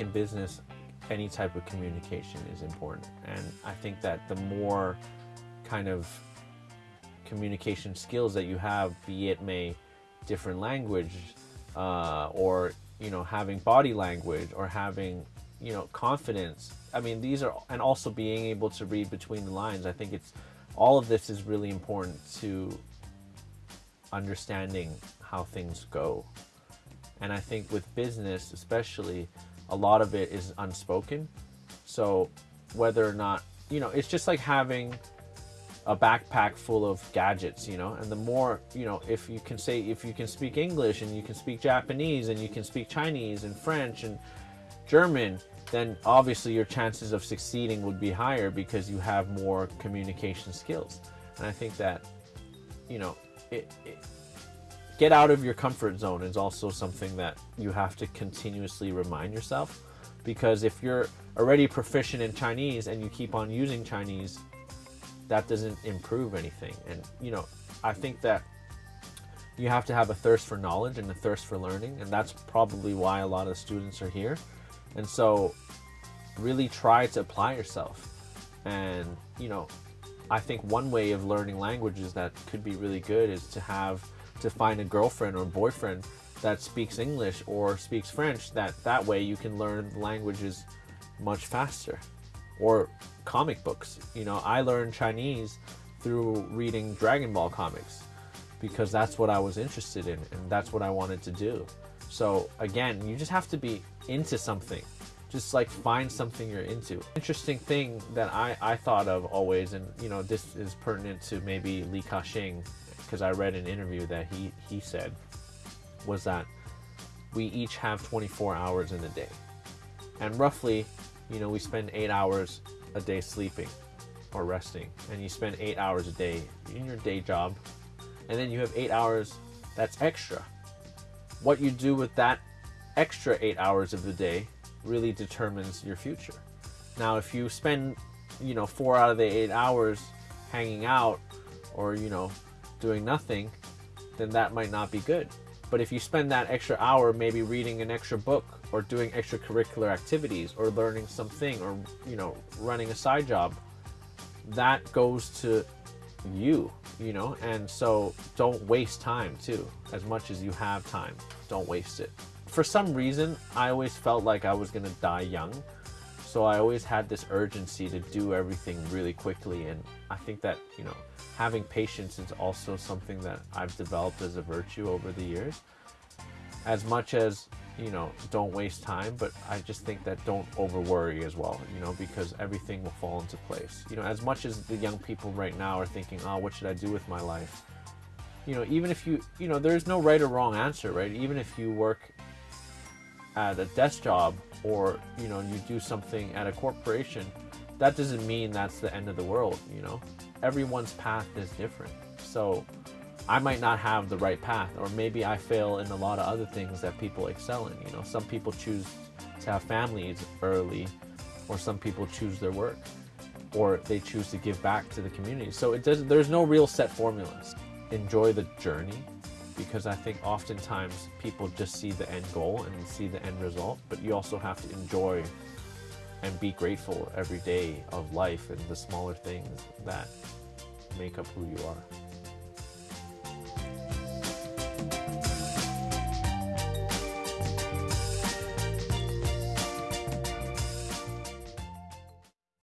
in business, any type of communication is important. And I think that the more kind of communication skills that you have, be it may different language uh, or you know having body language or having you know confidence. I mean these are and also being able to read between the lines. I think it's all of this is really important to understanding how things go. And I think with business, especially, a lot of it is unspoken. So whether or not, you know, it's just like having a backpack full of gadgets, you know, and the more, you know, if you can say, if you can speak English and you can speak Japanese and you can speak Chinese and French and German, then obviously your chances of succeeding would be higher because you have more communication skills. And I think that, you know, it, it get out of your comfort zone is also something that you have to continuously remind yourself because if you're already proficient in Chinese and you keep on using Chinese, that doesn't improve anything. And, you know, I think that you have to have a thirst for knowledge and a thirst for learning. And that's probably why a lot of students are here. And so really try to apply yourself. And, you know, I think one way of learning languages that could be really good is to have to find a girlfriend or boyfriend that speaks English or speaks French that that way you can learn languages much faster. Or comic books. You know I learned Chinese through reading Dragon Ball comics because that's what I was interested in and that's what I wanted to do. So again you just have to be into something. Just like find something you're into. Interesting thing that I, I thought of always and you know this is pertinent to maybe Li Ka-shing because I read an interview that he, he said was that we each have 24 hours in a day. And roughly, you know, we spend eight hours a day sleeping or resting. And you spend eight hours a day in your day job. And then you have eight hours that's extra. What you do with that extra eight hours of the day really determines your future. Now, if you spend, you know, four out of the eight hours hanging out or, you know, doing nothing, then that might not be good. But if you spend that extra hour maybe reading an extra book or doing extracurricular activities or learning something or, you know, running a side job, that goes to you, you know? And so don't waste time too. As much as you have time, don't waste it. For some reason, I always felt like I was gonna die young. So I always had this urgency to do everything really quickly. And I think that, you know, having patience is also something that I've developed as a virtue over the years. As much as, you know, don't waste time, but I just think that don't over worry as well, you know, because everything will fall into place. You know, as much as the young people right now are thinking, oh, what should I do with my life? You know, even if you, you know, there's no right or wrong answer, right? Even if you work at a desk job or, you know, you do something at a corporation, that doesn't mean that's the end of the world, you know? Everyone's path is different. So I might not have the right path, or maybe I fail in a lot of other things that people excel in. You know, some people choose to have families early, or some people choose their work, or they choose to give back to the community. So it does. There's no real set formulas. Enjoy the journey, because I think oftentimes people just see the end goal and see the end result, but you also have to enjoy and be grateful every day of life and the smaller things that make up who you are.